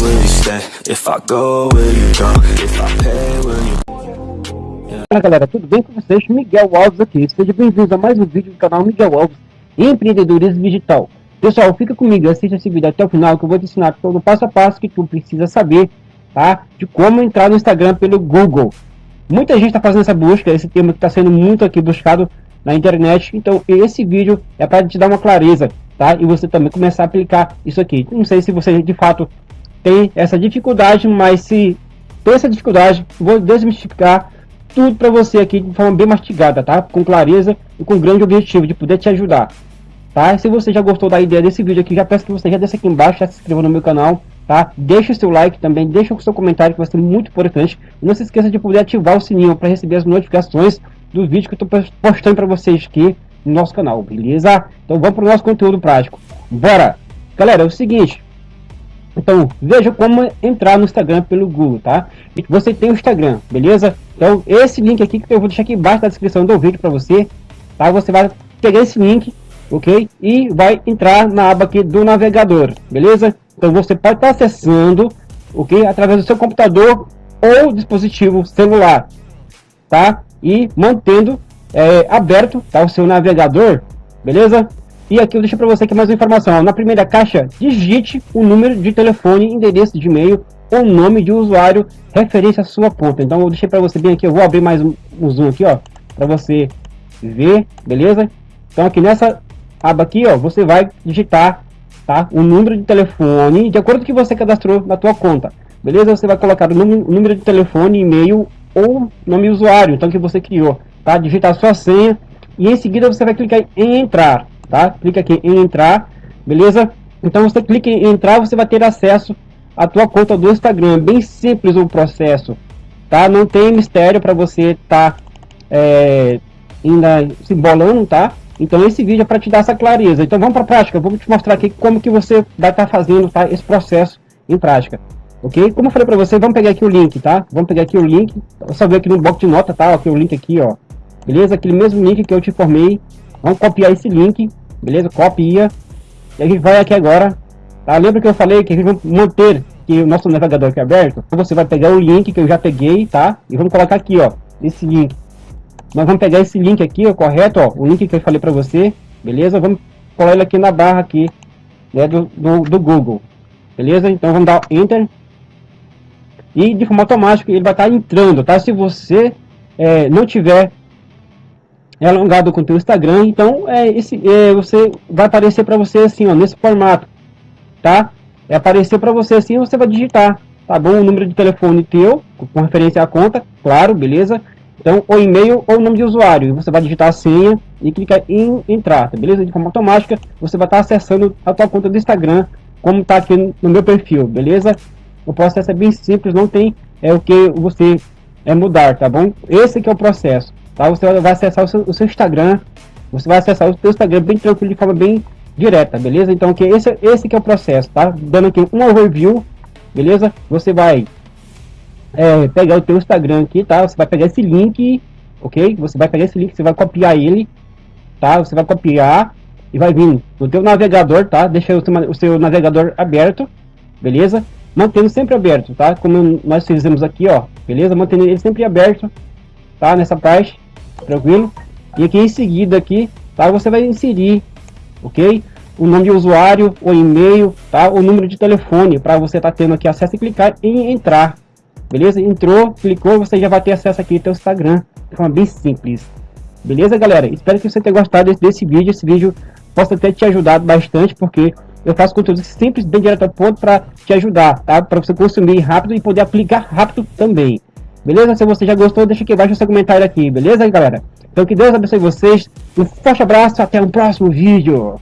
If I go, will you go? If I pay, will you... Fala galera, tudo bem com vocês? Miguel Alves aqui. Seja bem-vindo a mais um vídeo do canal Miguel Alves Empreendedorismo Digital. Pessoal, fica comigo, assista esse vídeo até o final que eu vou te ensinar todo o passo a passo que tu precisa saber, tá? De como entrar no Instagram pelo Google. Muita gente está fazendo essa busca, esse termo que está sendo muito aqui buscado na internet. Então, esse vídeo é para te dar uma clareza, tá? E você também começar a aplicar isso aqui. Não sei se você de fato tem essa dificuldade, mas se tem essa dificuldade, vou desmistificar tudo para você aqui de forma bem mastigada, tá? Com clareza e com grande objetivo de poder te ajudar, tá? Se você já gostou da ideia desse vídeo aqui, já peço que você já desça aqui embaixo, já se inscreva no meu canal, tá? Deixa o seu like também, deixa o seu comentário que vai ser muito importante. E não se esqueça de poder ativar o sininho para receber as notificações dos vídeos que eu estou postando para vocês aqui no nosso canal, beleza? Então vamos para o nosso conteúdo prático. Bora! Galera, é o seguinte, então, veja como entrar no Instagram pelo Google, tá? Você tem o Instagram, beleza? Então, esse link aqui que eu vou deixar aqui embaixo na descrição do vídeo para você, tá? Você vai pegar esse link, ok? E vai entrar na aba aqui do navegador, beleza? Então, você pode estar acessando, ok? Através do seu computador ou dispositivo celular, tá? E mantendo é, aberto, tá? O seu navegador, beleza? E aqui eu deixo para você aqui mais uma informação. Na primeira caixa, digite o número de telefone, endereço de e-mail ou nome de usuário referente à sua conta. Então eu deixei para você bem aqui, eu vou abrir mais um, um zoom aqui, ó, para você ver, beleza? Então aqui nessa aba aqui, ó, você vai digitar, tá? O número de telefone de acordo com que você cadastrou na tua conta. Beleza? Você vai colocar o número de telefone, e-mail ou nome usuário, então que você criou, tá? Digitar sua senha e em seguida você vai clicar em entrar tá? Clica aqui em entrar, beleza? Então você clica em entrar, você vai ter acesso à tua conta do Instagram. Bem simples o processo, tá? Não tem mistério para você tá é, ainda se bolando, tá? Então esse vídeo é para te dar essa clareza. Então vamos para a prática. Vou te mostrar aqui como que você vai estar tá fazendo, tá? Esse processo em prática. Ok? Como eu falei para você, vamos pegar aqui o link, tá? Vamos pegar aqui o link. Só ver aqui no bloco de nota, tá? Aqui o link aqui, ó. Beleza? Aquele mesmo link que eu te informei. Vamos copiar esse link beleza? Copia. E a gente vai aqui agora, tá? Lembra que eu falei que a gente vai manter que o nosso navegador aqui é aberto? Então você vai pegar o link que eu já peguei, tá? E vamos colocar aqui, ó, esse link. Nós vamos pegar esse link aqui, ó, correto, ó, o link que eu falei para você, beleza? Vamos colar ele aqui na barra aqui, né, do, do, do Google, beleza? Então vamos dar Enter. E de forma automática ele vai estar tá entrando, tá? Se você é, não tiver é alongado com o teu Instagram, então é esse é, você vai aparecer para você assim, ó, nesse formato, tá? É aparecer para você assim, você vai digitar, tá bom? O número de telefone teu, com referência à conta, claro, beleza? Então, o e-mail ou nome de usuário, você vai digitar a senha e clicar em entrar, tá beleza? De forma automática, você vai estar acessando a tua conta do Instagram, como tá aqui no meu perfil, beleza? O processo é bem simples, não tem é o que você é mudar, tá bom? Esse que é o processo. Tá? Você vai acessar o seu, o seu Instagram, você vai acessar o seu Instagram bem tranquilo, de forma bem direta, beleza? Então que esse, esse que é o processo, tá? Dando aqui um overview, beleza? Você vai é, pegar o teu Instagram aqui, tá? Você vai pegar esse link, ok? Você vai pegar esse link, você vai copiar ele, tá? Você vai copiar e vai vir no teu navegador, tá? Deixa o seu, o seu navegador aberto, beleza? Mantendo sempre aberto, tá? Como nós fizemos aqui, ó, beleza? Mantendo ele sempre aberto, tá? Nessa parte tranquilo? E aqui em seguida aqui, tá? Você vai inserir, ok? O nome de usuário, o e-mail, tá? O número de telefone para você tá tendo aqui acesso e clicar em entrar, beleza? Entrou, clicou, você já vai ter acesso aqui ao Instagram de forma bem simples. Beleza, galera? Espero que você tenha gostado desse, desse vídeo. Esse vídeo possa ter te ajudado bastante, porque eu faço conteúdo simples, bem direto ao ponto para te ajudar, tá? Para você consumir rápido e poder aplicar rápido também. Beleza? Se você já gostou, deixa aqui embaixo o seu comentário aqui, beleza, galera? Então que Deus abençoe vocês, um forte abraço, até o próximo vídeo.